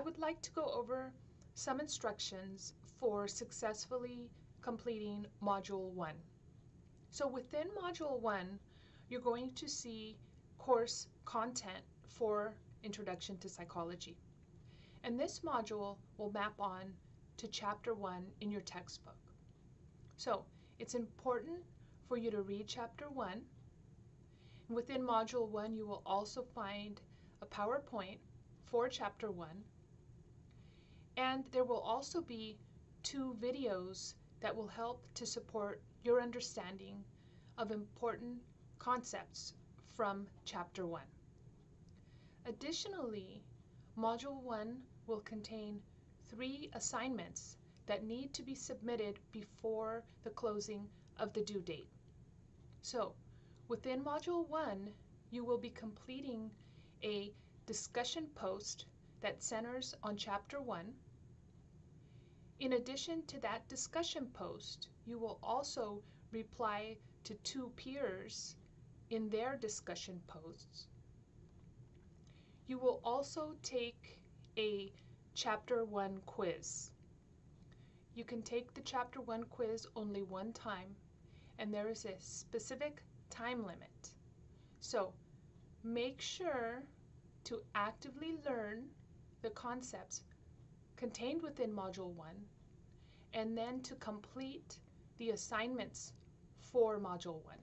I would like to go over some instructions for successfully completing Module 1. So within Module 1, you're going to see course content for Introduction to Psychology. And this module will map on to Chapter 1 in your textbook. So it's important for you to read Chapter 1. Within Module 1, you will also find a PowerPoint for Chapter 1. And there will also be two videos that will help to support your understanding of important concepts from Chapter 1. Additionally, Module 1 will contain three assignments that need to be submitted before the closing of the due date. So, within Module 1, you will be completing a discussion post that centers on Chapter 1. In addition to that discussion post, you will also reply to two peers in their discussion posts. You will also take a Chapter 1 quiz. You can take the Chapter 1 quiz only one time, and there is a specific time limit. So make sure to actively learn the concepts contained within Module 1, and then to complete the assignments for Module 1.